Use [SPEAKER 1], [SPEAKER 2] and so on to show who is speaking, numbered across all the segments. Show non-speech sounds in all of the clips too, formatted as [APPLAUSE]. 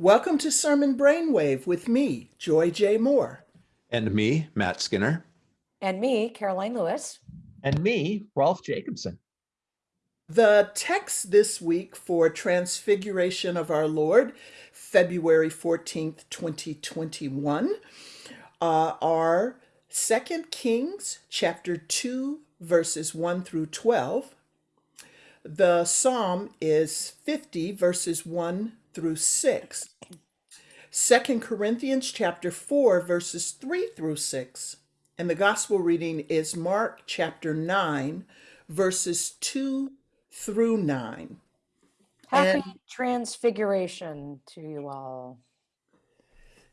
[SPEAKER 1] Welcome to Sermon Brainwave with me, Joy J. Moore.
[SPEAKER 2] And me, Matt Skinner.
[SPEAKER 3] And me, Karoline Lewis.
[SPEAKER 4] And me, Rolf Jacobson.
[SPEAKER 1] The text this week for Transfiguration of our Lord, February 14th, 2021, uh, are 2 Kings chapter 2, verses 1 through 12. The psalm is 50, verses 1 through 6. Second Corinthians chapter 4 verses 3 through 6. And the gospel reading is Mark chapter 9 verses 2 through 9.
[SPEAKER 3] Happy
[SPEAKER 1] And-
[SPEAKER 3] transfiguration to you all.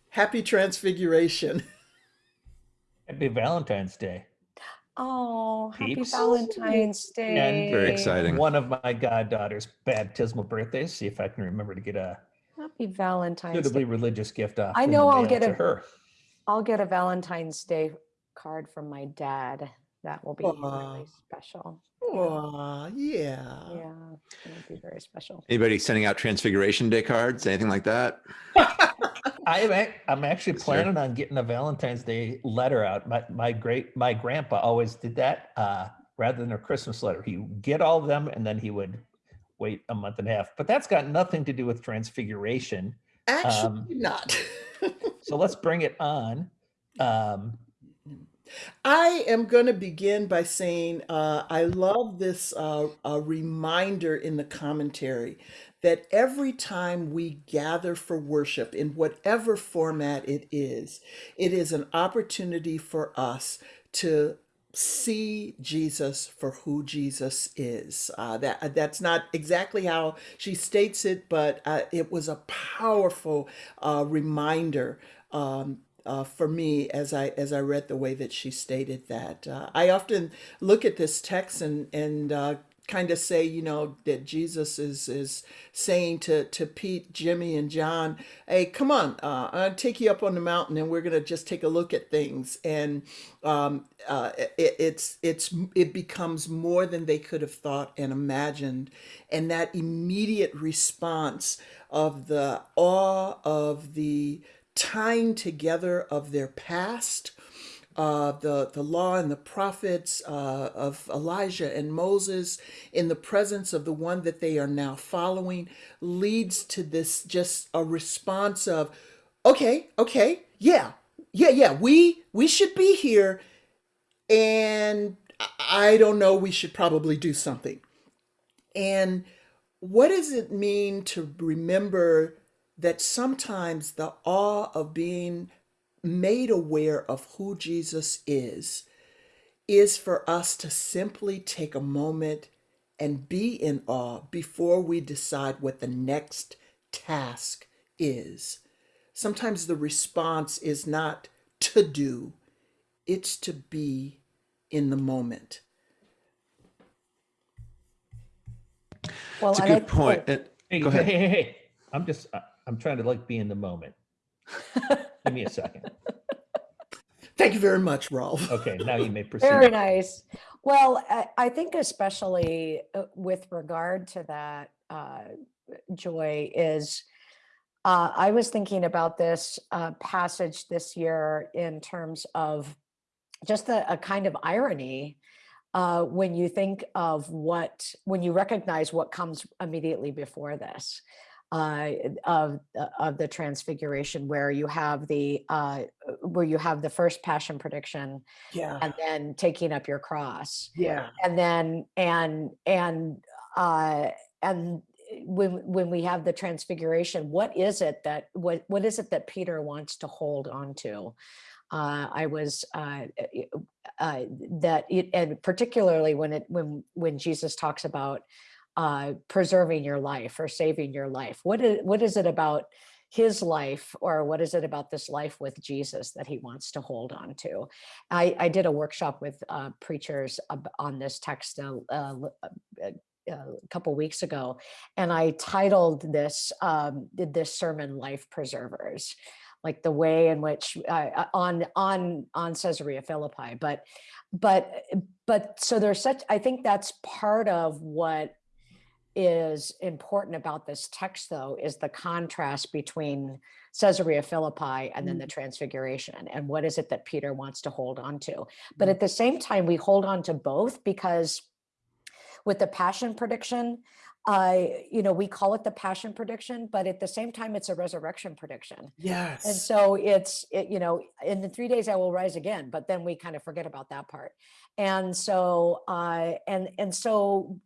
[SPEAKER 1] Happy transfiguration.
[SPEAKER 4] Happy Valentine's Day.
[SPEAKER 3] Oh, happy
[SPEAKER 4] Peeps.
[SPEAKER 3] Valentine's Day.
[SPEAKER 2] And Very exciting.
[SPEAKER 4] One of my goddaughter's baptismal birthdays. See if I can remember to get a
[SPEAKER 3] Happy Valentine's
[SPEAKER 4] suitably
[SPEAKER 3] Day.
[SPEAKER 4] religious gift off.
[SPEAKER 3] I know I'll get
[SPEAKER 4] to
[SPEAKER 3] a-
[SPEAKER 4] her.
[SPEAKER 3] I'll get a Valentine's Day card from my dad. That will be
[SPEAKER 1] Aw.
[SPEAKER 3] really special.
[SPEAKER 1] Aw, yeah.
[SPEAKER 3] Yeah, it'll be very special.
[SPEAKER 2] Anybody sending out Transfiguration Day cards, anything like that? [LAUGHS]
[SPEAKER 4] I am. ac- I'm actually
[SPEAKER 2] Yes, sir.
[SPEAKER 4] planning on getting a Valentine's Day letter out. My my great my grandpa always did that. Uh, rather than a Christmas letter, he would get all of them and then he would wait a month and a half. But that's got nothing to do with Transfiguration.
[SPEAKER 1] Actually,
[SPEAKER 4] Um,
[SPEAKER 1] not. [LAUGHS]
[SPEAKER 4] So let's bring it on. Um,
[SPEAKER 1] I am going to begin by saying uh, I love this uh, reminder in the commentary that every time we gather for worship in whatever format it is, it is an opportunity for us to see Jesus for who Jesus is. Uh, that that's not exactly how she states it, but uh, it was a powerful uh, reminder um, uh, for me as I as I read the way that she stated that. Uh, I often look at this text and and uh, kind of say, you know, that Jesus is is saying to to Pete, Jimmy, and John, "Hey, come on, uh, I'll take you up on the mountain, and we're gonna just take a look at things." And um, uh, it, it's it's it becomes more than they could have thought and imagined, and that immediate response of the awe of the tying together of their past, uh, the the law and the prophets uh, of Elijah and Moses in the presence of the one that they are now following leads to this just a response of, okay, okay, yeah, yeah, yeah, we we should be here, and I I don't know, we should probably do something. And what does it mean to remember that sometimes the awe of being made aware of who Jesus is is for us to simply take a moment and be in awe before we decide what the next task is. Sometimes the response is not to do, it's to be in the moment.
[SPEAKER 3] Well,
[SPEAKER 2] It's a
[SPEAKER 3] and I-
[SPEAKER 2] good point.
[SPEAKER 3] oh,
[SPEAKER 4] hey,
[SPEAKER 2] Go
[SPEAKER 4] hey,
[SPEAKER 2] ahead.
[SPEAKER 4] hey, hey, I'm just. Uh, I'm trying to like be in the moment. [LAUGHS] Give me a second.
[SPEAKER 1] Thank you very much, Rolf.
[SPEAKER 4] Okay, now you may [LAUGHS] proceed.
[SPEAKER 3] Very nice. Well, I, I think especially uh, with regard to that, uh, Joy, is uh, I was thinking about this uh, passage this year in terms of just a, a kind of irony uh, when you think of what, when you recognize what comes immediately before this. Uh, of uh, of the transfiguration, where you have the uh, where you have the first passion prediction,
[SPEAKER 1] Yeah.
[SPEAKER 3] and then taking up your cross
[SPEAKER 1] Yeah.
[SPEAKER 3] and then and and uh and when when we have the transfiguration what is it that what what is it that peter wants to hold on to uh i was uh uh that it and particularly when it when when jesus talks about uh preserving your life or saving your life what is what is it about his life or what is it about this life with jesus that he wants to hold on to I, I did a workshop with uh, preachers on this text uh, uh, uh, uh, a couple weeks ago, and I titled this um, this sermon "Life Preservers," like the way in which uh, on on on Caesarea Philippi. But but but so there's such. I think that's part of what is important about this text, though, is the contrast between Caesarea Philippi and then the Transfiguration. And what is it that Peter wants to hold on to? But
[SPEAKER 1] Mm.
[SPEAKER 3] at the same time, we hold on to both because with the passion prediction, I, you know, we call it the passion prediction, but at the same time, it's a resurrection prediction.
[SPEAKER 1] Yes.
[SPEAKER 3] And so it's, it, you know, in the three days I will rise again, but then we kind of forget about that part. And so, uh, and, and so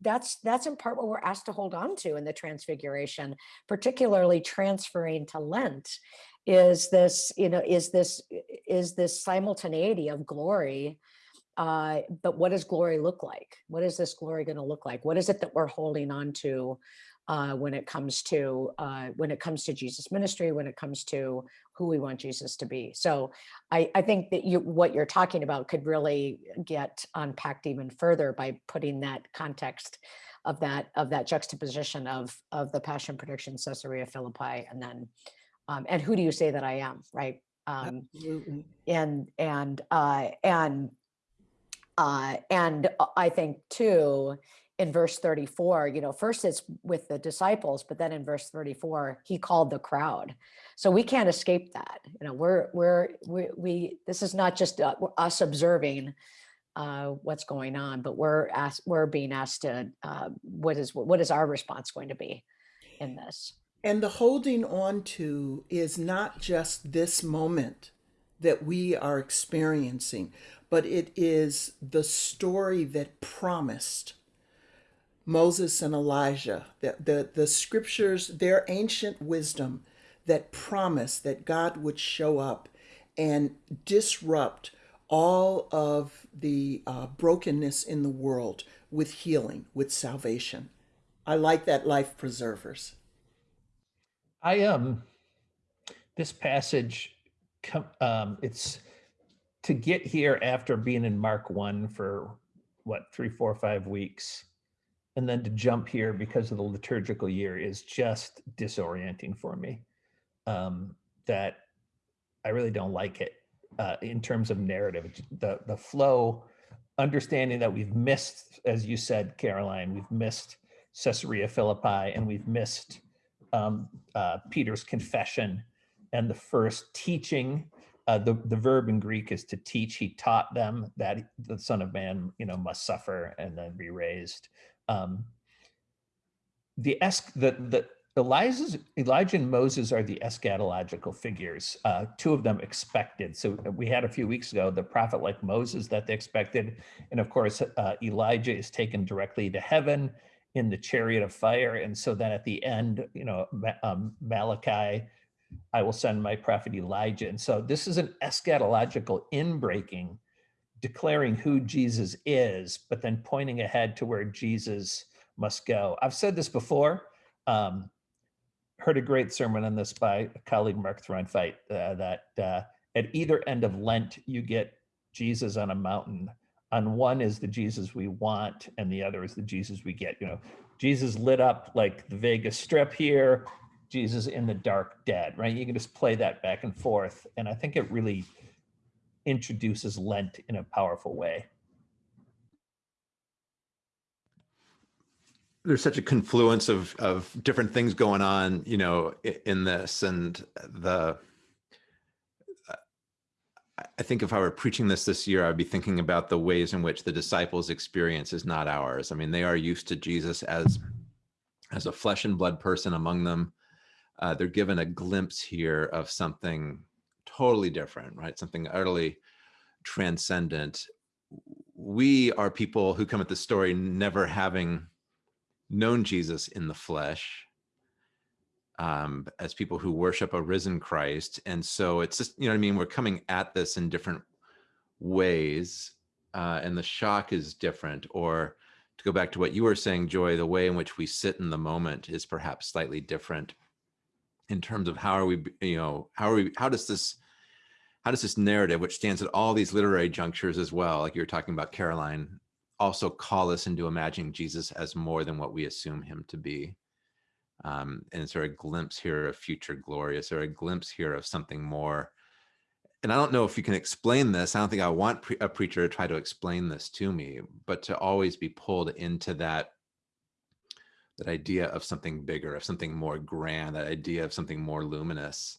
[SPEAKER 3] that's, that's in part what we're asked to hold on to in the transfiguration, particularly transferring to Lent is this, you know, is this, is this simultaneity of glory uh, but what does glory look like? What is this glory going to look like? What is it that we're holding on to uh, when it comes to uh, when it comes to Jesus' ministry? When it comes to who we want Jesus to be? So I, I think that you what you're talking about could really get unpacked even further by putting that context of that of that juxtaposition of of the Passion prediction, Caesarea Philippi, and then um, and who do you say that I am? Right. Um,
[SPEAKER 1] Absolutely.
[SPEAKER 3] and and uh and uh and i think too in verse 34 you know first it's with the disciples but then in verse 34 he called the crowd. So we can't escape that you know we're we're we, we this is not just uh, us observing uh what's going on but we're asked we're being asked to uh what is what is our response going to be in this?
[SPEAKER 1] And the holding on to is not just this moment that we are experiencing, but it is the story that promised Moses and Elijah, the, the, the scriptures, their ancient wisdom that promised that God would show up and disrupt all of the uh, brokenness in the world with healing, with salvation. I like that life preservers.
[SPEAKER 4] I um this passage um it's to get here after being in Mark 1 for what three, four, five weeks, and then to jump here because of the liturgical year is just disorienting for me. Um, that I really don't like it uh, in terms of narrative. The the flow, understanding that we've missed, as you said, Karoline, we've missed Caesarea Philippi, and we've missed um, uh, Peter's confession and the first teaching. Uh, the, the verb in Greek is to teach. He taught them that the Son of Man, you know, must suffer and then be raised. Um, the es- the the Elijah's, Elijah and Moses are the eschatological figures. Uh, two of them expected. So we had a few weeks ago the prophet like Moses that they expected, and of course uh, Elijah is taken directly to heaven in the chariot of fire. And so then at the end, you know, um, Malachi, I will send my prophet Elijah. And so this is an eschatological inbreaking, declaring who Jesus is, but then pointing ahead to where Jesus must go. I've said this before. Um, heard a great sermon on this by a colleague, Mark Throntveit, uh, that uh, at either end of Lent, you get Jesus on a mountain on one is the Jesus we want, and the other is the Jesus we get. You know, Jesus lit up like the Vegas Strip here, Jesus in the dark dead, right? You can just play that back and forth. And I think it really introduces Lent in a powerful way.
[SPEAKER 2] there's such a confluence of of different things going on you know in this and the I- think if i were preaching this this year i'd be thinking about the ways in which the disciples experience is not ours i mean they are used to jesus as as a flesh and blood person among them uh, they're given a glimpse here of something totally different right something utterly transcendent we are people who come at the story never having known Jesus in the flesh um, as people who worship a risen Christ. And so it's just, you know what I mean? We're coming at this in different ways, uh, and the shock is different. Or to go back to what you were saying, Joy, the way in which we sit in the moment is perhaps slightly different in terms of how are we, you know, how are we, how does this, how does this narrative, which stands at all these literary junctures as well, like you were talking about, Karoline, also call us into imagining Jesus as more than what we assume him to be. Um, and is there a glimpse here of future glory? Is there a glimpse here of something more? And I don't know if you can explain this. I don't think I want pre- a preacher to try to explain this to me, but to always be pulled into that that idea of something bigger, of something more grand, that idea of something more luminous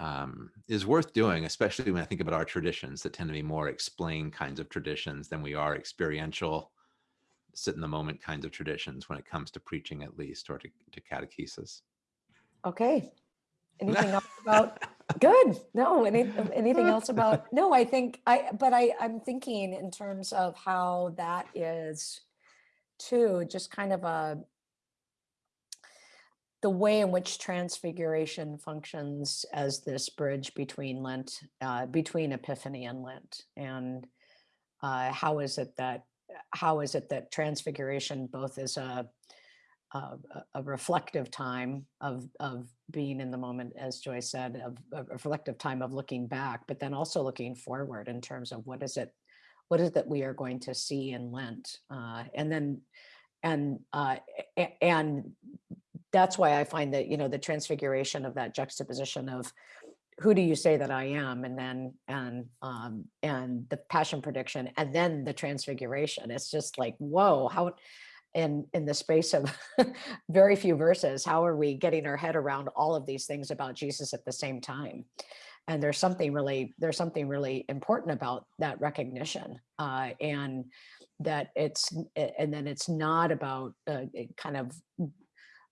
[SPEAKER 2] um, is worth doing, especially when I think about our traditions that tend to be more explain kinds of traditions than we are experiential, sit in the moment kinds of traditions when it comes to preaching, at least, or to, to catechesis.
[SPEAKER 3] Okay. Anything [LAUGHS] else about, good, no, any, anything else about, no, I think, I, but I, I'm thinking in terms of how that is too, just kind of a, the way in which transfiguration functions as this bridge between Lent, uh, between Epiphany and Lent. And uh, how is it that, how is it that transfiguration both is a, a, a- reflective time of, of being in the moment, as Joy said, of a reflective time of looking back, but then also looking forward in terms of what is it, what is it that we are going to see in Lent? Uh, and then, and, uh, and that's why I find that, you know, the transfiguration of that juxtaposition of who do you say that I am? And then, and, um, and the passion prediction and then the transfiguration. It's just like, whoa, how, in, in the space of [LAUGHS] very few verses, how are we getting our head around all of these things about Jesus at the same time? And there's something really, there's something really important about that recognition. Uh, and that it's, and then it's not about uh, kind of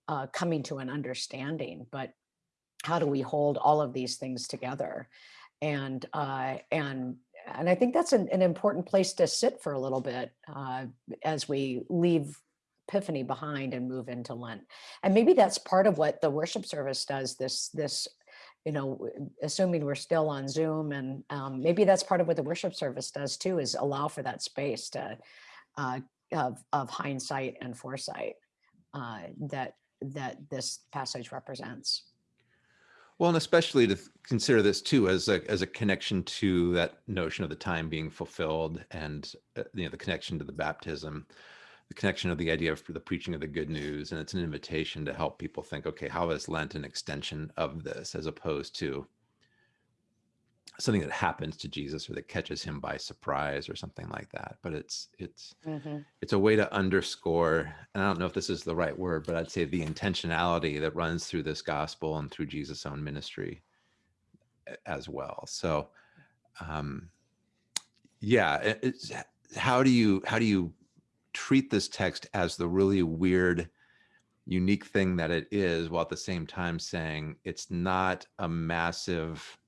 [SPEAKER 3] uh, coming to an understanding, but how do we hold all of these things together? And uh, and and I think that's an, an important place to sit for a little bit uh, as we leave Epiphany behind and move into Lent. And maybe that's part of what the worship service does. This this you know, assuming we're still on Zoom, and um, maybe that's part of what the worship service does too, is allow for that space to uh, of of hindsight and foresight uh, that that this passage represents.
[SPEAKER 2] Well, and especially to consider this too as a as a connection to that notion of the time being fulfilled, and uh, you know the connection to the baptism, the connection of the idea of the preaching of the good news, and it's an invitation to help people think, okay, how is Lent an extension of this, as opposed to something that happens to Jesus or that catches him by surprise or something like that. But it's it's it's a way to underscore and i don't know if this is the right word but i'd say the intentionality that runs through this gospel and through jesus own ministry as well so um yeah it's how do you how do you treat this text as the really weird unique thing that it is while at the same time saying it's not a massive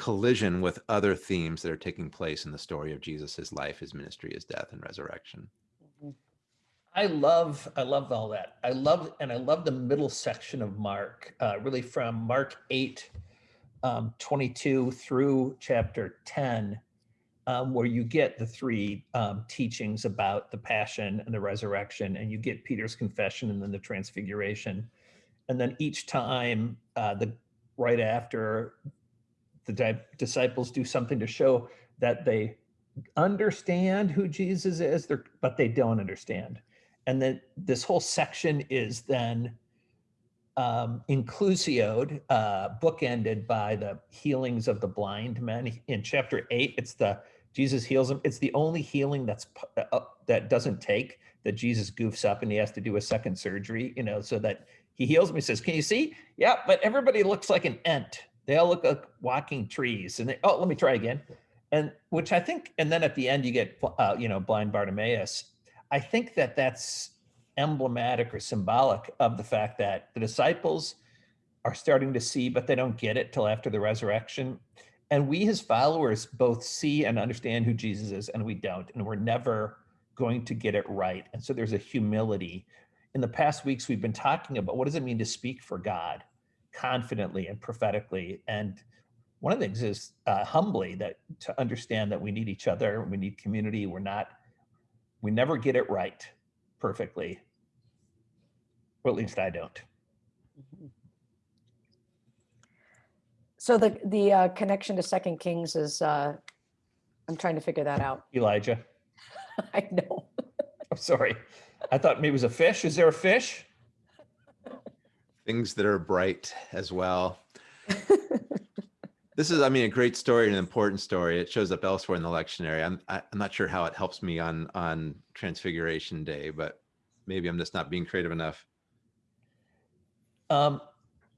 [SPEAKER 2] collision with other themes that are taking place in the story of jesus his life his ministry his death and resurrection
[SPEAKER 4] I love, I love all that. I love, and I love the middle section of Mark, uh, really from Mark 8, um, 22 through chapter 10, um, where you get the three um, teachings about the passion and the resurrection, and you get Peter's confession and then the transfiguration. And then each time, uh, the right after, the di- disciples do something to show that they understand who Jesus is, but they don't understand and then this whole section is then um, inclusioed, uh, bookended by the healings of the blind men. In chapter eight, it's the Jesus heals them. It's the only healing that's uh, that doesn't take that Jesus goofs up and he has to do a second surgery. You know, so that he heals. He says, "Can you see? Yeah, but everybody looks like an ant. They all look like walking trees." And they, oh, let me try again. And which I think, and then at the end you get, uh, you know, blind Bartimaeus. I think that that's emblematic or symbolic of the fact that the disciples are starting to see, but they don't get it till after the resurrection. And we, his followers, both see and understand who Jesus is, and we don't. And we're never going to get it right. And so there's a humility. In the past weeks, we've been talking about what does it mean to speak for God confidently and prophetically. And one of the things is uh, humbly that to understand that we need each other, we need community. We're not we never get it right perfectly. Or at least I don't.
[SPEAKER 3] So the, the uh, connection to Second Kings is, uh, I'm trying to figure that out.
[SPEAKER 4] Elijah, [LAUGHS]
[SPEAKER 3] I know.
[SPEAKER 4] I'm sorry. I thought maybe it was a fish. Is there a fish?
[SPEAKER 2] Things that are bright as well. [LAUGHS] this is, I mean, a great story and an important story. It shows up elsewhere in the lectionary. I'm, I, I'm not sure how it helps me on on Transfiguration Day, but maybe I'm just not being creative enough.
[SPEAKER 4] Um,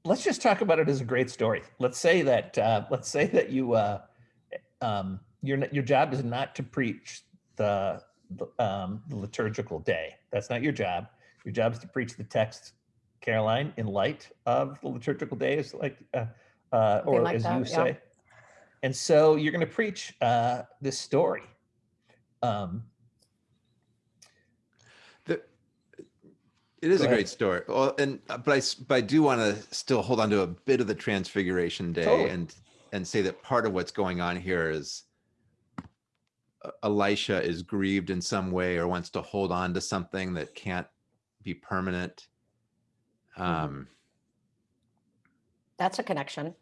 [SPEAKER 4] let's just talk about it as a great story. Let's say that uh, let's say that you uh, um, your your job is not to preach the, the, um, the liturgical day. That's not your job. Your job is to preach the text, Karoline, in light of the liturgical days, like uh, uh, or
[SPEAKER 3] like
[SPEAKER 4] as
[SPEAKER 3] that,
[SPEAKER 4] you
[SPEAKER 3] yeah.
[SPEAKER 4] say. And so you're going to preach uh, this story. Um,
[SPEAKER 2] The, it is a
[SPEAKER 4] ahead.
[SPEAKER 2] great story. Well, and uh, but I s- but I do want to still hold on to a bit of the Transfiguration Day
[SPEAKER 4] Totally.
[SPEAKER 2] and and say that part of what's going on here is uh, Elisha is grieved in some way or wants to hold on to something that can't be permanent. Um,
[SPEAKER 3] That's a connection.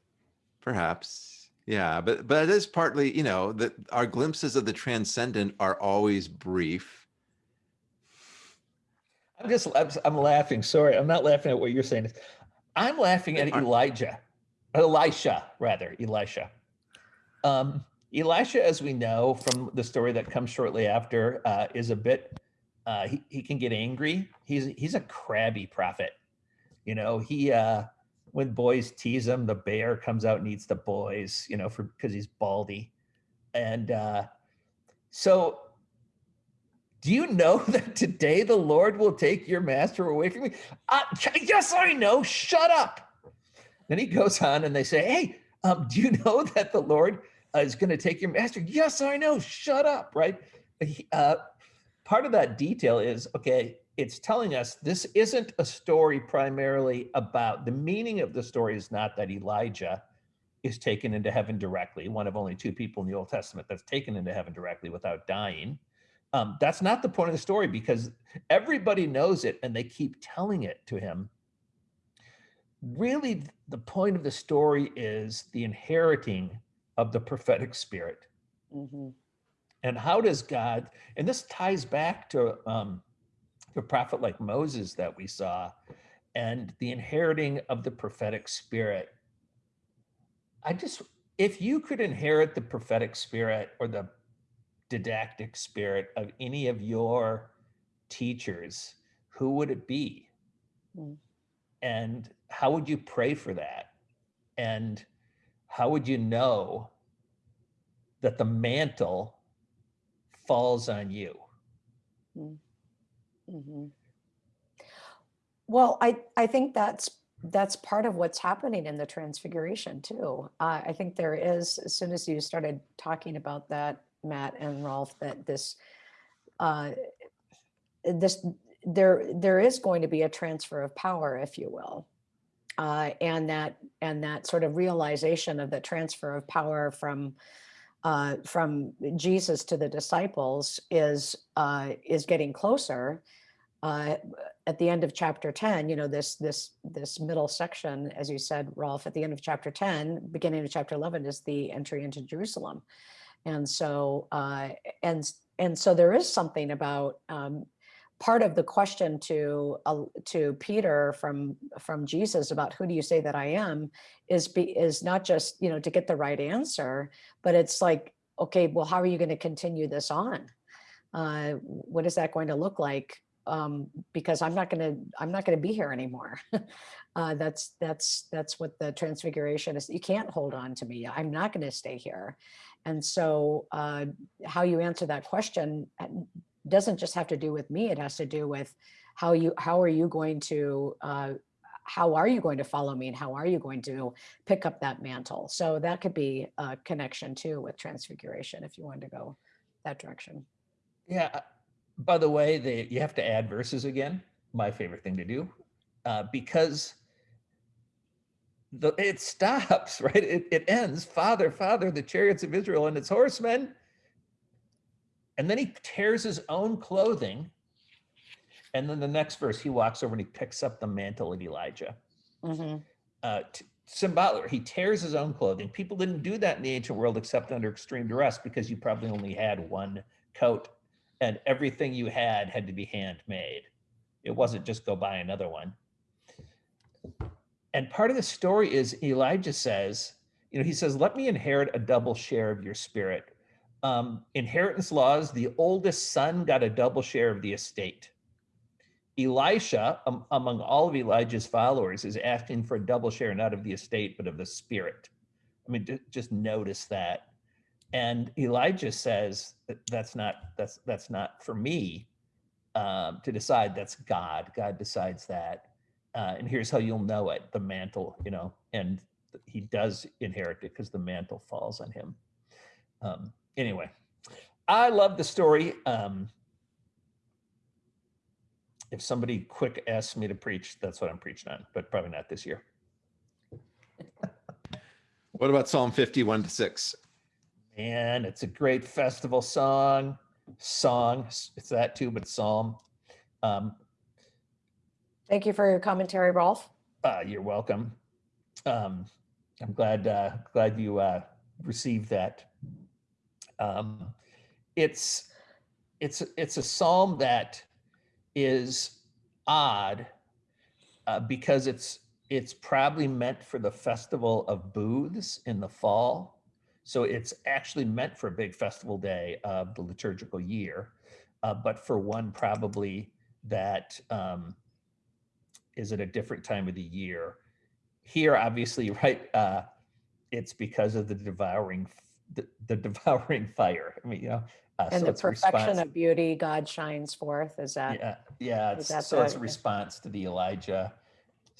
[SPEAKER 2] perhaps, yeah, but but it is partly, you know, that our glimpses of the transcendent are always brief.
[SPEAKER 4] I'm just I'm, I'm laughing. Sorry, I'm not laughing at what you're saying. I'm laughing at Elijah, Elisha rather, Elisha. Um, Elisha, as we know from the story that comes shortly after, uh, is a bit. Uh, he he can get angry. He's he's a crabby prophet. You know, he uh, when boys tease him, the bear comes out and eats the boys. You know, for because he's baldy, and uh, so do you know [LAUGHS] that today the Lord will take your master away from me? Uh, yes, I know. Shut up. Then he goes on and they say, Hey, um, do you [LAUGHS] know that the Lord uh, is going to take your master? Yes, I know. Shut up. Right. Uh, part of that detail is okay, it's telling us this isn't a story primarily about the meaning of the story is not that Elijah is taken into heaven directly, one of only two people in the Old Testament that's taken into heaven directly without dying. Um, that's not the point of the story because everybody knows it and they keep telling it to him. Really, the point of the story is the inheriting of the prophetic spirit.
[SPEAKER 3] Mhm.
[SPEAKER 4] And how does God, and this ties back to um, the prophet like Moses that we saw and the inheriting of the prophetic spirit. I just, if you could inherit the prophetic spirit or the didactic spirit of any of your teachers, who would it be?
[SPEAKER 3] Mm.
[SPEAKER 4] And how would you pray for that? And how would you know that the mantle falls on you?
[SPEAKER 3] Mhm. Well, I, I think that's, that's part of what's happening in the transfiguration too. Uh, I think there is, as soon as you started talking about that, Matt and Rolf, that this, uh, this, there, there is going to be a transfer of power, if you will. Uh, and that, and that sort of realization of the transfer of power from, uh, from Jesus to the disciples is, uh, is getting closer uh, at the end of chapter 10, you know, this, this, this middle section, as you said, Rolf, at the end of chapter 10, beginning of chapter 11 is the entry into Jerusalem. And so, uh, and, and so there is something about, um, part of the question to, uh, to Peter from, from Jesus about who do you say that I am is be, is not just, you know, to get the right answer, but it's like, okay, well, how are you going to continue this on? Uh, what is that going to look like? Um, because I'm not going to I'm not going to be here anymore. [LAUGHS] uh, that's that's that's what the transfiguration is. You can't hold on to me. I'm not going to stay here. And so, uh, how you answer that question uh, doesn't just have to do with me. It has to do with how you how are you going to uh, how are you going to follow me and how are you going to pick up that mantle? So that could be a connection too with transfiguration if you wanted to go that direction.
[SPEAKER 4] Yeah. By the way, they, you have to add verses again. My favorite thing to do, uh, because the it stops [LAUGHS] right. It, it ends. Father, Father, the chariots of Israel and its horsemen. And then he tears his own clothing. And then the next verse, he walks over and he picks up the mantle of Elijah.
[SPEAKER 3] Mhm.
[SPEAKER 4] uh, t- symbolic. He tears his own clothing. People didn't do that in the ancient world except under extreme duress because you probably only had one coat and everything you had had to be handmade. It wasn't just go buy another one. And part of the story is Elijah says, you know, he says, let me inherit a double share of your spirit. Um, inheritance laws, the oldest son got a double share of the estate. Elisha, um, among all of Elijah's followers, is asking for a double share, not of the estate, but of the spirit. I mean, just notice that. And Elijah says that that's not that's that's not for me um, to decide. That's God. God decides that. Uh, and here's how you'll know it: the mantle, you know, and he does inherit it because the mantle falls on him. Um, anyway, I love the story. Um, if somebody quick asks me to preach, that's what I'm preaching on, but probably not this year. [LAUGHS]
[SPEAKER 2] What about Psalm 51 to 6?
[SPEAKER 4] And it's a great festival song. Song, it's that too, but psalm. Um,
[SPEAKER 3] Thank you for your commentary, Rolf.
[SPEAKER 4] uh, you're welcome. Um, I'm glad uh, glad you uh, received that. Um, it's it's it's a psalm that is odd uh, because it's it's probably meant for the festival of booths in the fall. So it's actually meant for a big festival day of the liturgical year, uh, but for one probably that um, is at a different time of the year. Here, obviously, [LAUGHS] right, uh, it's because of the devouring, the, the devouring [LAUGHS] fire. I mean, you know, uh,
[SPEAKER 3] And
[SPEAKER 4] so
[SPEAKER 3] the
[SPEAKER 4] it's
[SPEAKER 3] perfection of beauty, God shines forth. Is that?
[SPEAKER 4] Yeah, yeah. It's,
[SPEAKER 3] that
[SPEAKER 4] so it's a response to the Elijah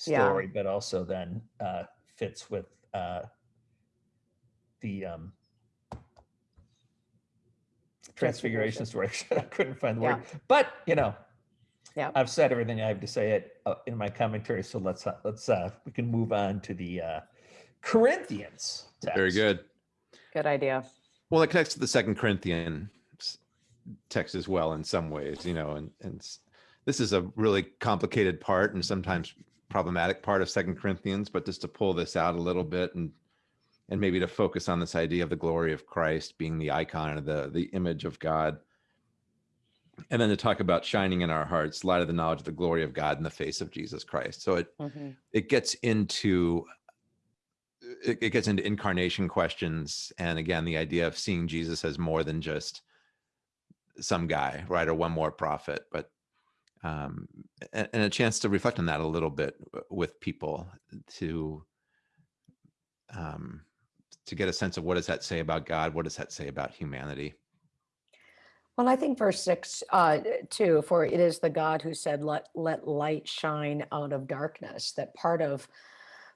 [SPEAKER 3] Yeah.
[SPEAKER 4] story, but also then uh, fits with uh, the um, transfiguration story. [LAUGHS] I couldn't find the word, but you know,
[SPEAKER 3] Yeah.
[SPEAKER 4] I've said everything I have to say it uh, in my commentary. So let's uh, let's uh, we can move on to the uh, Corinthians.
[SPEAKER 2] Very good.
[SPEAKER 3] Good idea.
[SPEAKER 2] Well, it connects to the Second Corinthian text as well in some ways, you know, and, and this is a really complicated part and sometimes problematic part of Second Corinthians, but just to pull this out a little bit and and maybe to focus on this idea of the glory of Christ being the icon of the the image of God. And then to talk about shining in our hearts, light of the knowledge of the glory of God in the face of Jesus Christ. So it
[SPEAKER 3] Mhm.
[SPEAKER 2] it gets into it, it gets into incarnation questions and again the idea of seeing jesus as more than just some guy right or one more prophet but um and, and a chance to reflect on that a little bit with people to um to get a sense of what does that say about god what does that say about humanity
[SPEAKER 3] Well, I think verse six, uh, too, for it is the God who said, let, let light shine out of darkness, that part of,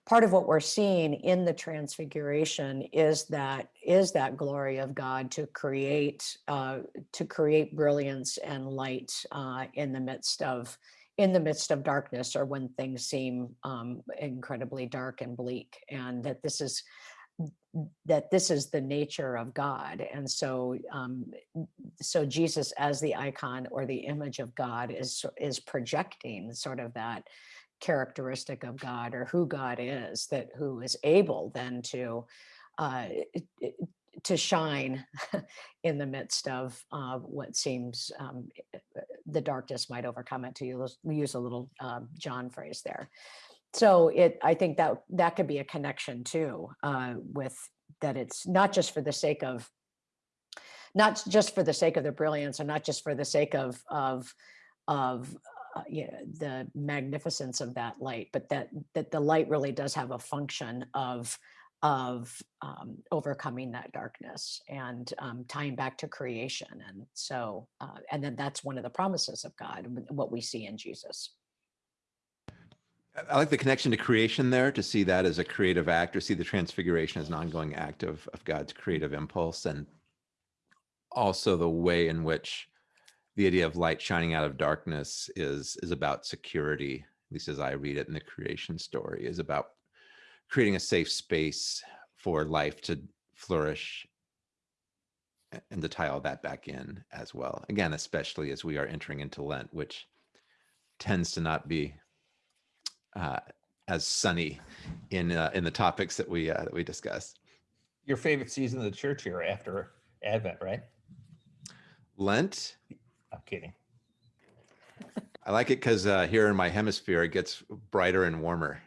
[SPEAKER 3] part of what we're seeing in the transfiguration is that, is that glory of God to create, uh, to create brilliance and light, uh, in the midst of, in the midst of darkness or when things seem, um, incredibly dark and bleak. And that this is, that this is the nature of God. And so, um, so Jesus as the icon or the image of God is is projecting sort of that characteristic of God or who God is that who is able then to uh, to shine [LAUGHS] in the midst of uh, what seems um, the darkness might overcome it to use, a little um, John phrase there. So it I think that that could be a connection too uh, with that it's not just for the sake of not just for the sake of the brilliance and not just for the sake of of of uh, you know, the magnificence of that light but that that the light really does have a function of of um, overcoming that darkness and um, tying back to creation. And so uh, and then that's one of the promises of god what we see in jesus
[SPEAKER 2] I- like the connection to creation there to see that as a creative act or see the transfiguration as an ongoing act of, of God's creative impulse and also the way in which the idea of light shining out of darkness is is about security, at least as I read it in the creation story, is about creating a safe space for life to flourish and to tie all that back in as well. Again, especially as we are entering into Lent, which tends to not be uh, as sunny in uh, in the topics that we uh, that we discussed.
[SPEAKER 4] Your favorite season of the church year after Advent, right?
[SPEAKER 2] Lent,
[SPEAKER 4] I'm kidding.
[SPEAKER 2] I like it because uh, here in my hemisphere it gets brighter and warmer.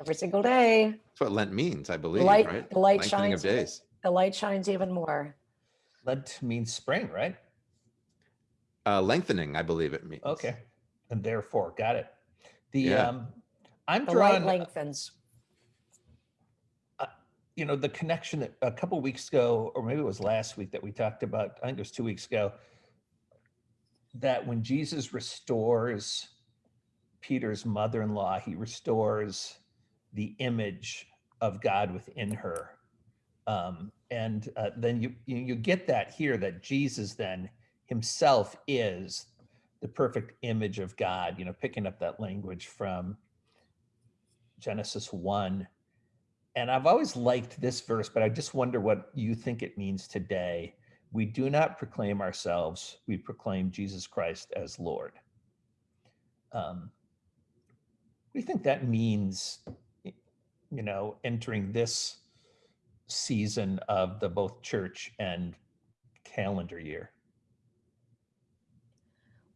[SPEAKER 3] every single day
[SPEAKER 2] That's what Lent means, I believe,
[SPEAKER 3] light-
[SPEAKER 2] right?
[SPEAKER 3] the light
[SPEAKER 2] Lengthening of
[SPEAKER 3] shines even-
[SPEAKER 2] days.
[SPEAKER 3] the light shines even more
[SPEAKER 4] Lent means spring, right?
[SPEAKER 2] Uh, lengthening, I believe it means.
[SPEAKER 4] Okay. and therefore, got it. The,
[SPEAKER 2] Yeah.
[SPEAKER 4] um, I'm
[SPEAKER 3] The light
[SPEAKER 4] drawn,
[SPEAKER 3] lengthens.
[SPEAKER 4] you know, the connection that a couple weeks ago, or maybe it was last week that we talked about, I think it was two weeks ago, that when Jesus restores Peter's mother-in-law, he restores the image of God within her. Um, and uh, then you, you you get that here that Jesus then himself is the perfect image of God. You know, picking up that language from Genesis one. And I've always liked this verse, but I just wonder what you think it means today. We do not proclaim ourselves; we proclaim Jesus Christ as Lord. Um, what do you think that means? You know, entering this season of the both church and calendar year.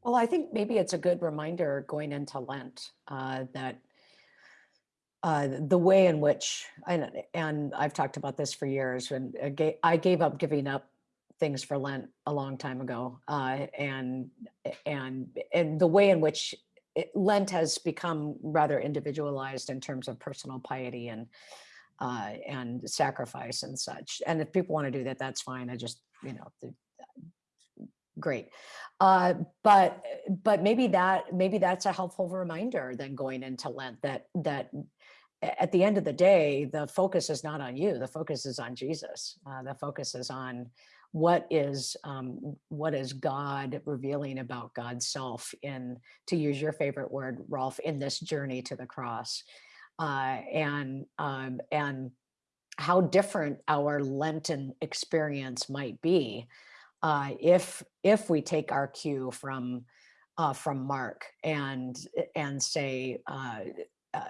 [SPEAKER 3] Well, I think maybe it's a good reminder going into Lent uh, that uh, the way in which, and, and I've talked about this for years, when I gave, up giving up things for Lent a long time ago, uh, and and and the way in which it, Lent has become rather individualized in terms of personal piety and uh, and sacrifice and such. And if people want to do that, that's fine. I just you know great. Uh but but maybe that maybe that's a helpful reminder then going into lent that that at the end of the day the focus is not on you the focus is on jesus. Uh, the focus is on what is um, what is god revealing about god's self in to use your favorite word rolf in this journey to the cross. Uh, and um, and how different our lenten experience might be uh, if if we take our cue from uh, from Mark and and say uh, uh,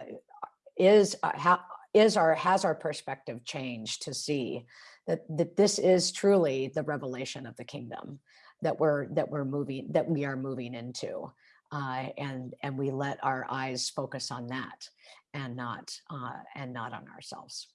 [SPEAKER 3] is uh, is our has our perspective changed to see that that this is truly the revelation of the kingdom that we're that we're moving that we are moving into uh, and and we let our eyes focus on that and not and not on ourselves.